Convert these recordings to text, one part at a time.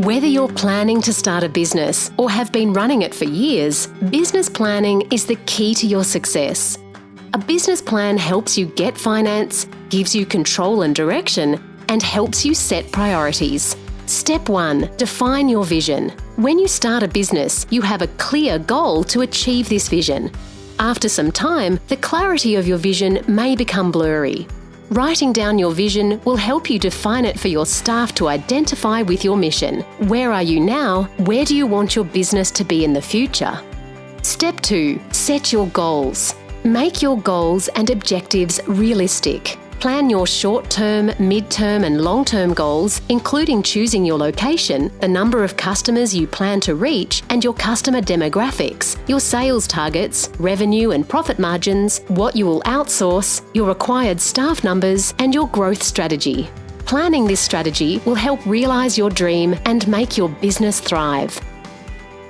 Whether you're planning to start a business or have been running it for years, business planning is the key to your success. A business plan helps you get finance, gives you control and direction, and helps you set priorities. Step 1 Define your vision. When you start a business, you have a clear goal to achieve this vision. After some time, the clarity of your vision may become blurry. Writing down your vision will help you define it for your staff to identify with your mission. Where are you now? Where do you want your business to be in the future? Step 2 Set your goals. Make your goals and objectives realistic. Plan your short term, mid term, and long term goals, including choosing your location, the number of customers you plan to reach, and your customer demographics, your sales targets, revenue and profit margins, what you will outsource, your required staff numbers, and your growth strategy. Planning this strategy will help realise your dream and make your business thrive.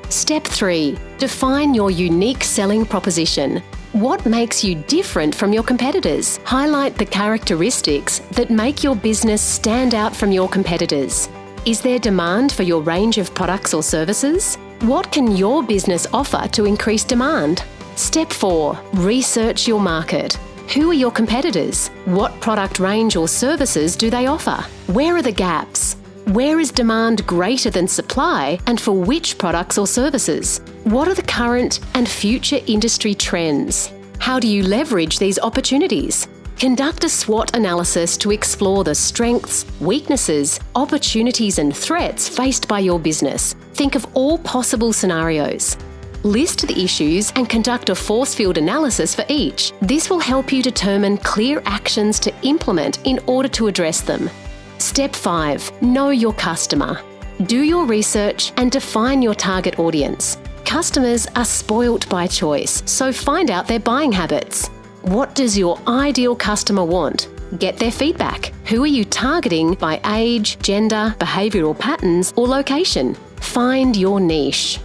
Step 3 Define your unique selling proposition. What makes you different from your competitors? Highlight the characteristics that make your business stand out from your competitors. Is there demand for your range of products or services? What can your business offer to increase demand? Step 4 Research your market. Who are your competitors? What product range or services do they offer? Where are the gaps? Where is demand greater than supply and for which products or services? What are the current and future industry trends? How do you leverage these opportunities? Conduct a SWOT analysis to explore the strengths, weaknesses, opportunities, and threats faced by your business. Think of all possible scenarios. List the issues and conduct a force field analysis for each. This will help you determine clear actions to implement in order to address them. Step 5 Know your customer. Do your research and define your target audience. Customers are spoilt by choice, so find out their buying habits. What does your ideal customer want? Get their feedback. Who are you targeting by age, gender, behavioural patterns, or location? Find your niche.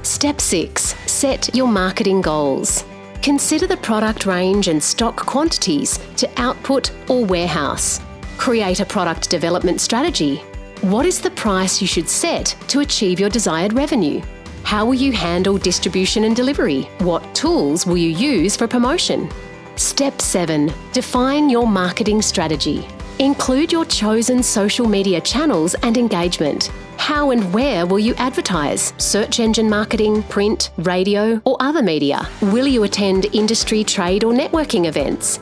Step 6 Set your marketing goals. Consider the product range and stock quantities to output or warehouse. Create a product development strategy. What is the price you should set to achieve your desired revenue? How will you handle distribution and delivery? What tools will you use for promotion? Step 7 Define your marketing strategy. Include your chosen social media channels and engagement. How and where will you advertise? Search engine marketing, print, radio, or other media? Will you attend industry, trade, or networking events?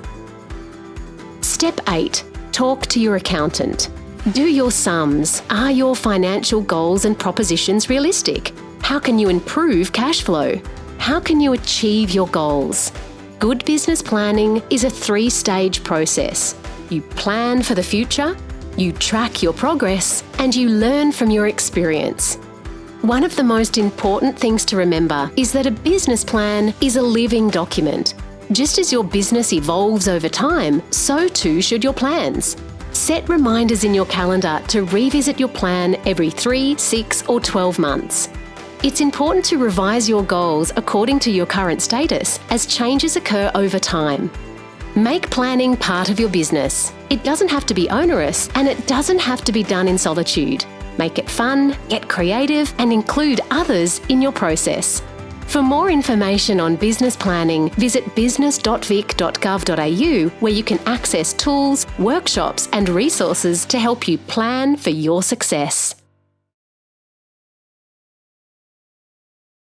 Step 8 Talk to your accountant. Do your sums. Are your financial goals and propositions realistic? How can you improve cash flow? How can you achieve your goals? Good business planning is a three stage process. You plan for the future, you track your progress, and you learn from your experience. One of the most important things to remember is that a business plan is a living document. Just as your business evolves over time, so too should your plans. Set reminders in your calendar to revisit your plan every 3, 6, or 12 months. It's important to revise your goals according to your current status as changes occur over time. Make planning part of your business. It doesn't have to be onerous and it doesn't have to be done in solitude. Make it fun, get creative, and include others in your process. For more information on business planning, visit business.vic.gov.au where you can access tools, workshops, and resources to help you plan for your success.